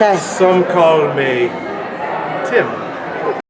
Some call me Tim.